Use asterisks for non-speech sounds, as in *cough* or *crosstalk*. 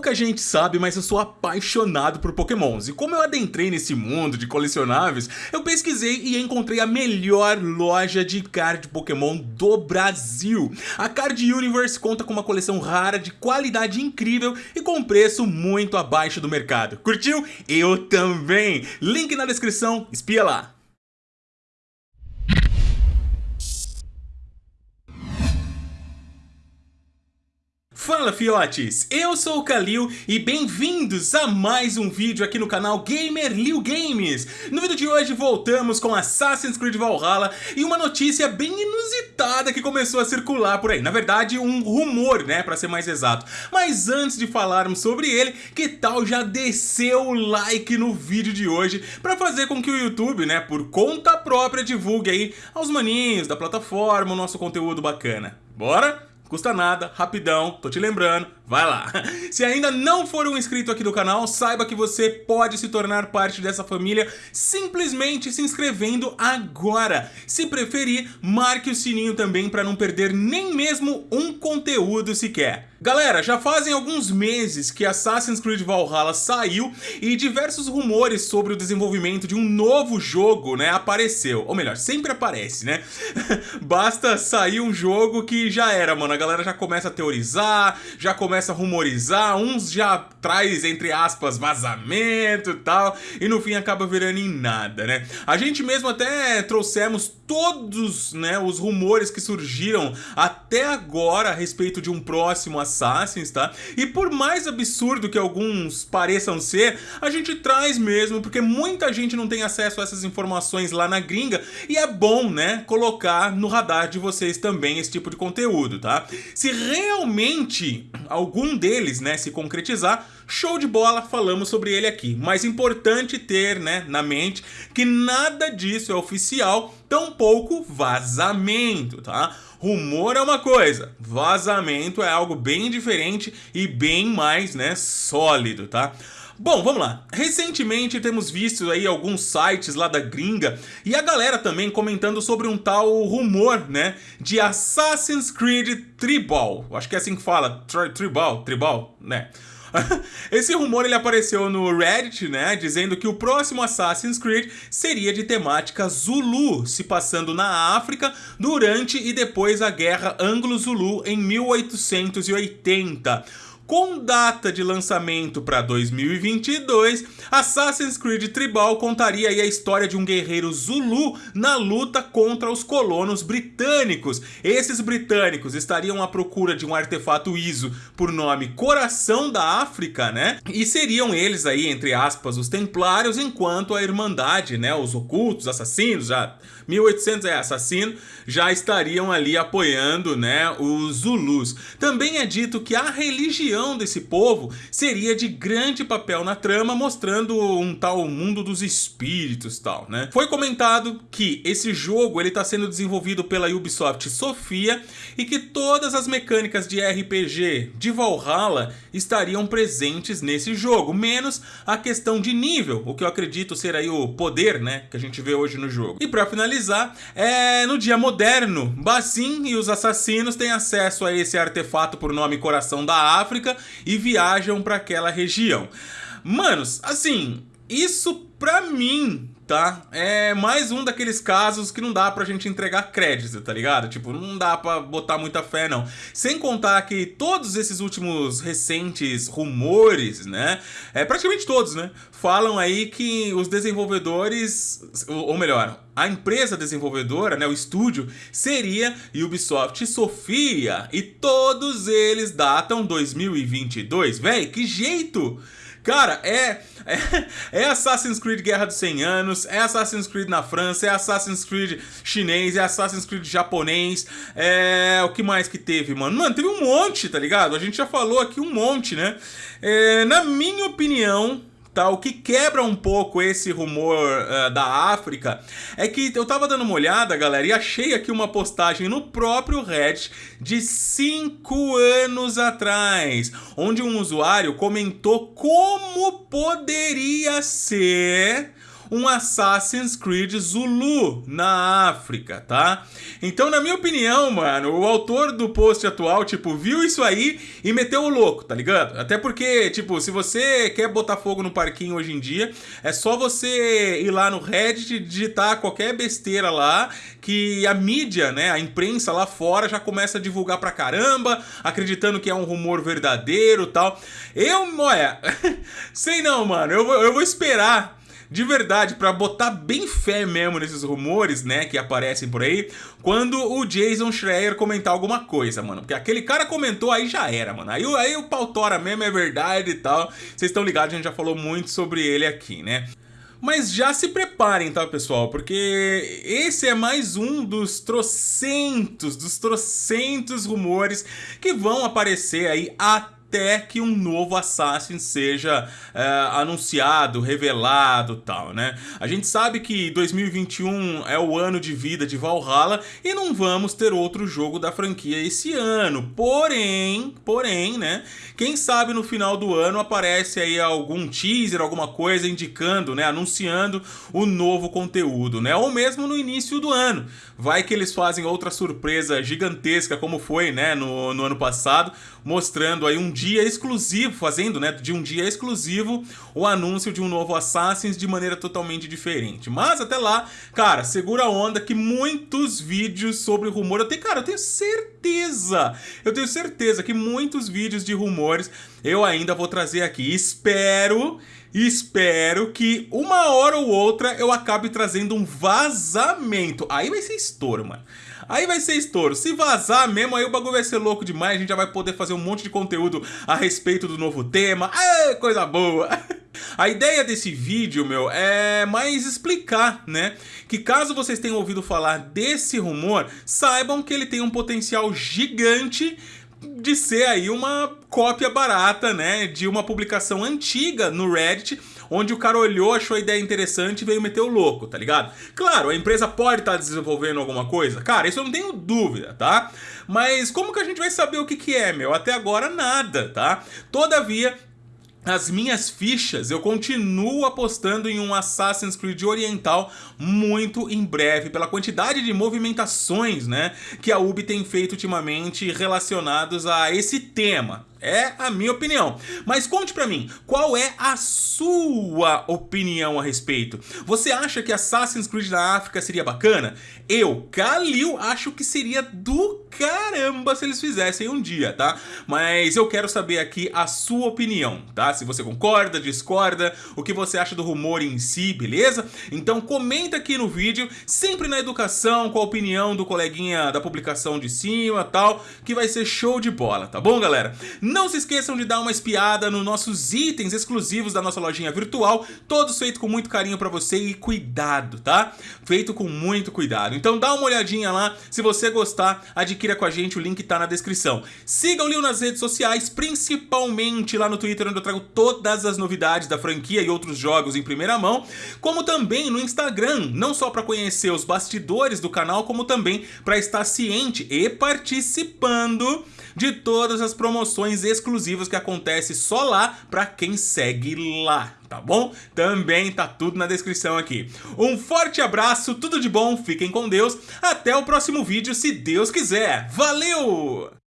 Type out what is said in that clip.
Pouca gente sabe, mas eu sou apaixonado por pokémons. E como eu adentrei nesse mundo de colecionáveis, eu pesquisei e encontrei a melhor loja de card pokémon do Brasil. A Card Universe conta com uma coleção rara de qualidade incrível e com preço muito abaixo do mercado. Curtiu? Eu também! Link na descrição, espia lá! Fala fiotes, eu sou o Kalil e bem-vindos a mais um vídeo aqui no canal Gamer Liu Games. No vídeo de hoje voltamos com Assassin's Creed Valhalla e uma notícia bem inusitada que começou a circular por aí. Na verdade um rumor, né, pra ser mais exato. Mas antes de falarmos sobre ele, que tal já descer o like no vídeo de hoje pra fazer com que o YouTube, né, por conta própria divulgue aí aos maninhos da plataforma o nosso conteúdo bacana. Bora? Custa nada, rapidão, tô te lembrando, vai lá. *laughs* Se ainda não for um inscrito aqui do canal, saiba que você pode se tornar parte dessa família simplesmente se inscrevendo agora. Se preferir, marque o sininho também para não perder nem mesmo um conteúdo sequer. Galera, já fazem alguns meses que Assassin's Creed Valhalla saiu e diversos rumores sobre o desenvolvimento de um novo jogo, né, apareceu. Ou melhor, sempre aparece, né? *laughs* Basta sair um jogo que já era, mano. A galera já começa a teorizar, já começa a rumorizar, uns já traz, entre aspas, vazamento e tal, e no fim acaba virando em nada, né? A gente mesmo até trouxemos todos, né, os rumores que surgiram até agora a respeito de um próximo Assassins, tá? E por mais absurdo que alguns pareçam ser, a gente traz mesmo, porque muita gente não tem acesso a essas informações lá na gringa, e é bom, né, colocar no radar de vocês também esse tipo de conteúdo, tá? Se realmente algum deles, né, se concretizar, show de bola, falamos sobre ele aqui. Mas importante ter, né, na mente que nada disso é oficial, tampouco vazamento, tá? Rumor é uma coisa, vazamento é algo bem diferente e bem mais, né, sólido, tá? Bom, vamos lá. Recentemente temos visto aí alguns sites lá da gringa e a galera também comentando sobre um tal rumor, né, de Assassin's Creed Tribal. Acho que é assim que fala, Tribal, Tribal, né? *laughs* Esse rumor ele apareceu no Reddit, né, dizendo que o próximo Assassin's Creed seria de temática Zulu, se passando na África durante e depois a Guerra Anglo-Zulu em 1880. Com data de lançamento para 2022, Assassin's Creed Tribal contaria a história de um guerreiro Zulu na luta contra os colonos britânicos. Esses britânicos estariam à procura de um artefato ISO por nome Coração da África, né? E seriam eles aí, entre aspas, os templários, enquanto a Irmandade, né, os ocultos, assassinos, já 1800 é assassino, já estariam ali apoiando, né, os Zulus. Também é dito que a religião desse povo seria de grande papel na trama, mostrando um tal mundo dos espíritos tal, né? Foi comentado que esse jogo ele está sendo desenvolvido pela Ubisoft Sofia e que todas as mecânicas de RPG de Valhalla estariam presentes nesse jogo, menos a questão de nível, o que eu acredito ser aí o poder, né, que a gente vê hoje no jogo. E para finalizar, é no dia moderno, Bassin e os assassinos têm acesso a esse artefato por nome Coração da África, e viajam para aquela região. Manos, assim, isso pra mim, tá? É mais um daqueles casos que não dá pra gente entregar crédito, tá ligado? Tipo, não dá pra botar muita fé, não. Sem contar que todos esses últimos recentes rumores, né? É, praticamente todos, né? Falam aí que os desenvolvedores, ou melhor, a empresa desenvolvedora, né, o estúdio, seria Ubisoft Sofia. E todos eles datam 2022. Véi, que jeito! Cara, é, é, é, Assassin's Creed Guerra dos 100 Anos, é Assassin's Creed na França, é Assassin's Creed chinês, é Assassin's Creed japonês, é... o que mais que teve, mano? Mano, teve um monte, tá ligado? A gente já falou aqui um monte, né? É, na minha opinião, Tá, o que quebra um pouco esse rumor uh, da África é que eu tava dando uma olhada, galera, e achei aqui uma postagem no próprio Reddit de 5 anos atrás, onde um usuário comentou como poderia ser um Assassin's Creed Zulu na África, tá? Então, na minha opinião, mano, o autor do post atual, tipo, viu isso aí e meteu o louco, tá ligado? Até porque, tipo, se você quer botar fogo no parquinho hoje em dia, é só você ir lá no Reddit digitar qualquer besteira lá que a mídia, né, a imprensa lá fora já começa a divulgar pra caramba, acreditando que é um rumor verdadeiro tal. Eu, olha, *laughs* sei não, mano, eu, eu vou esperar de verdade, para botar bem fé mesmo nesses rumores, né, que aparecem por aí, quando o Jason Schreier comentar alguma coisa, mano. Porque aquele cara comentou, aí já era, mano. Aí, aí o pau tora mesmo, é verdade e tal. Vocês estão ligados, a gente já falou muito sobre ele aqui, né? Mas já se preparem, tá, pessoal? Porque esse é mais um dos trocentos, dos trocentos rumores que vão aparecer aí até até que um novo Assassin seja é, anunciado, revelado tal, né? A gente sabe que 2021 é o ano de vida de Valhalla e não vamos ter outro jogo da franquia esse ano. Porém, porém, né? Quem sabe no final do ano aparece aí algum teaser, alguma coisa indicando, né? Anunciando o novo conteúdo, né? Ou mesmo no início do ano. Vai que eles fazem outra surpresa gigantesca como foi, né? No, no ano passado, mostrando aí um dia exclusivo, fazendo, né, de um dia exclusivo o anúncio de um novo Assassin's de maneira totalmente diferente. Mas até lá, cara, segura a onda que muitos vídeos sobre rumor, eu tenho, cara, eu tenho certeza, eu tenho certeza que muitos vídeos de rumores eu ainda vou trazer aqui. Espero espero que uma hora ou outra eu acabe trazendo um vazamento. Aí vai ser estouro, mano. Aí vai ser estouro. Se vazar mesmo, aí o bagulho vai ser louco demais. A gente já vai poder fazer um monte de conteúdo a respeito do novo tema. Aê, coisa boa! *laughs* A ideia desse vídeo, meu, é mais explicar, né? Que caso vocês tenham ouvido falar desse rumor, saibam que ele tem um potencial gigante de ser aí uma cópia barata, né, de uma publicação antiga no Reddit, onde o cara olhou, achou a ideia interessante e veio meter o louco, tá ligado? Claro, a empresa pode estar tá desenvolvendo alguma coisa, cara, isso eu não tenho dúvida, tá? Mas como que a gente vai saber o que que é, meu? Até agora nada, tá? Todavia, as minhas fichas, eu continuo apostando em um Assassin's Creed oriental muito em breve, pela quantidade de movimentações né, que a Ubi tem feito ultimamente relacionados a esse tema. É a minha opinião. Mas conte pra mim, qual é a sua opinião a respeito? Você acha que Assassin's Creed na África seria bacana? Eu, Kalil, acho que seria do caramba se eles fizessem um dia, tá? Mas eu quero saber aqui a sua opinião, tá? Se você concorda, discorda, o que você acha do rumor em si, beleza? Então comenta aqui no vídeo, sempre na educação, com a opinião do coleguinha da publicação de cima tal, que vai ser show de bola, tá bom, galera? Não se esqueçam de dar uma espiada nos nossos itens exclusivos da nossa lojinha virtual, todos feitos com muito carinho pra você e cuidado, tá? Feito com muito cuidado. Então dá uma olhadinha lá, se você gostar, adquira com a gente, o link tá na descrição. Siga o Lil nas redes sociais, principalmente lá no Twitter, onde eu trago todas as novidades da franquia e outros jogos em primeira mão, como também no Instagram, não só para conhecer os bastidores do canal, como também para estar ciente e participando de todas as promoções exclusivas que acontecem só lá para quem segue lá, tá bom? Também tá tudo na descrição aqui. Um forte abraço, tudo de bom, fiquem com Deus, até o próximo vídeo se Deus quiser. Valeu!